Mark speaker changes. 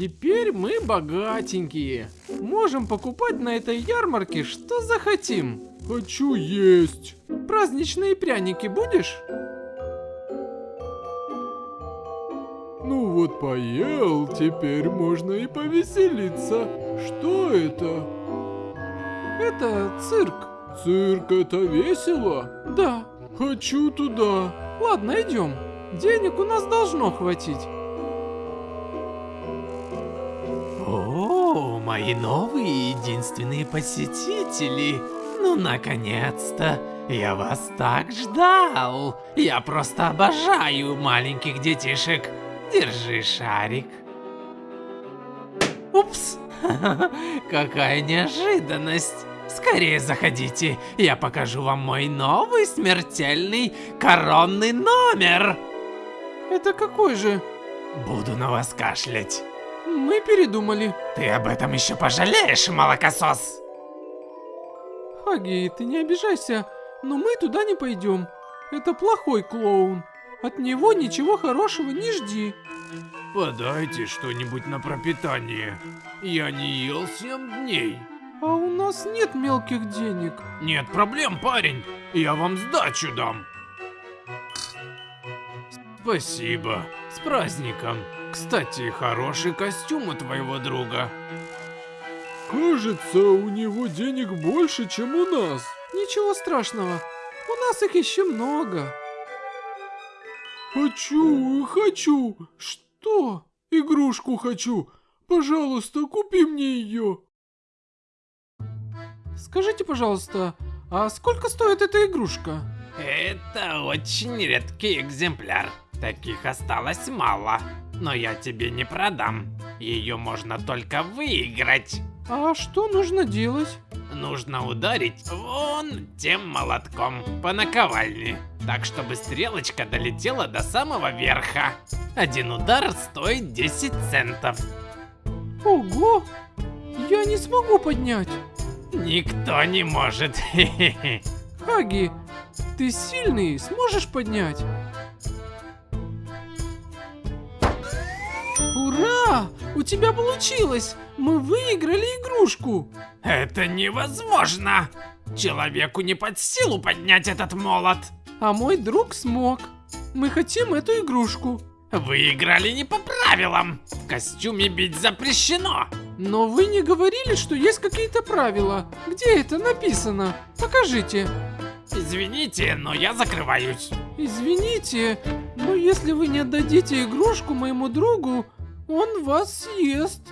Speaker 1: Теперь мы богатенькие. Можем покупать на этой ярмарке что захотим.
Speaker 2: Хочу есть.
Speaker 1: Праздничные пряники будешь?
Speaker 2: Ну вот поел, теперь можно и повеселиться. Что это?
Speaker 1: Это цирк.
Speaker 2: Цирк это весело?
Speaker 1: Да.
Speaker 2: Хочу туда.
Speaker 1: Ладно, идем. Денег у нас должно хватить.
Speaker 3: Мои новые единственные посетители. Ну, наконец-то. Я вас так ждал. Я просто обожаю маленьких детишек. Держи шарик. Упс. Какая неожиданность. Скорее заходите, я покажу вам мой новый смертельный коронный номер.
Speaker 1: Это какой же?
Speaker 3: Буду на вас кашлять.
Speaker 1: Мы передумали.
Speaker 3: Ты об этом еще пожалеешь, молокосос.
Speaker 1: Хаги, ты не обижайся, но мы туда не пойдем. Это плохой клоун. От него ничего хорошего не жди.
Speaker 2: Подайте что-нибудь на пропитание. Я не ел 7 дней.
Speaker 1: А у нас нет мелких денег.
Speaker 2: Нет проблем, парень. Я вам сдачу дам. Спасибо. С праздником. Кстати, хороший костюм у твоего друга. Кажется, у него денег больше, чем у нас.
Speaker 1: Ничего страшного. У нас их еще много.
Speaker 2: Хочу, хочу. Что? Игрушку хочу. Пожалуйста, купи мне ее.
Speaker 1: Скажите, пожалуйста, а сколько стоит эта игрушка?
Speaker 3: Это очень редкий экземпляр. Таких осталось мало. Но я тебе не продам. Ее можно только выиграть.
Speaker 1: А что нужно делать?
Speaker 3: Нужно ударить вон тем молотком по наковальне. Так, чтобы стрелочка долетела до самого верха. Один удар стоит 10 центов.
Speaker 1: Ого! Я не смогу поднять.
Speaker 3: Никто не может.
Speaker 1: Хаги, ты сильный, сможешь поднять? Ура! У тебя получилось! Мы выиграли игрушку!
Speaker 3: Это невозможно! Человеку не под силу поднять этот молот.
Speaker 1: А мой друг смог. Мы хотим эту игрушку.
Speaker 3: Вы играли не по правилам. В костюме бить запрещено.
Speaker 1: Но вы не говорили, что есть какие-то правила. Где это написано? Покажите.
Speaker 3: Извините, но я закрываюсь.
Speaker 1: Извините, но если вы не отдадите игрушку моему другу, он вас съест.